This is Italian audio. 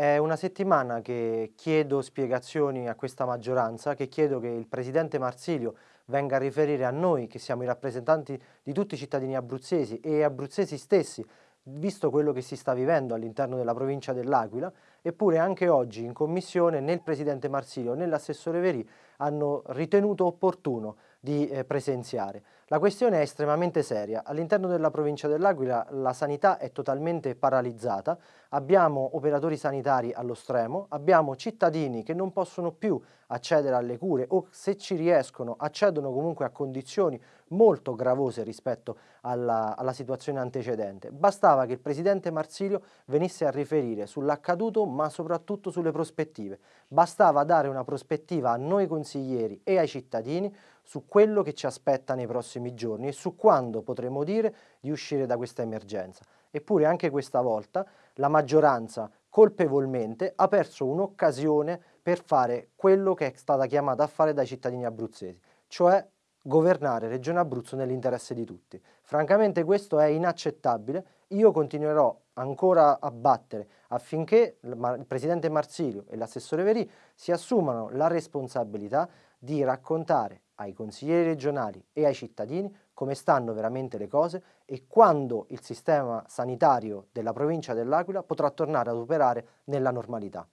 È una settimana che chiedo spiegazioni a questa maggioranza, che chiedo che il Presidente Marsilio venga a riferire a noi, che siamo i rappresentanti di tutti i cittadini abruzzesi e abruzzesi stessi, visto quello che si sta vivendo all'interno della provincia dell'Aquila, eppure anche oggi in commissione né il Presidente Marsilio né l'assessore Verì hanno ritenuto opportuno di eh, presenziare. La questione è estremamente seria. All'interno della provincia dell'Aquila la sanità è totalmente paralizzata, abbiamo operatori sanitari allo stremo, abbiamo cittadini che non possono più accedere alle cure o se ci riescono accedono comunque a condizioni molto gravose rispetto alla, alla situazione antecedente. Bastava che il Presidente Marsilio venisse a riferire sull'accaduto ma soprattutto sulle prospettive. Bastava dare una prospettiva a noi consiglieri e ai cittadini su quello che ci aspetta nei prossimi giorni e su quando potremo dire di uscire da questa emergenza. Eppure anche questa volta la maggioranza colpevolmente ha perso un'occasione per fare quello che è stata chiamata a fare dai cittadini abruzzesi, cioè governare Regione Abruzzo nell'interesse di tutti. Francamente questo è inaccettabile, io continuerò ancora a battere affinché il Presidente Marsilio e l'assessore Verì si assumano la responsabilità di raccontare ai consiglieri regionali e ai cittadini come stanno veramente le cose e quando il sistema sanitario della provincia dell'Aquila potrà tornare ad operare nella normalità.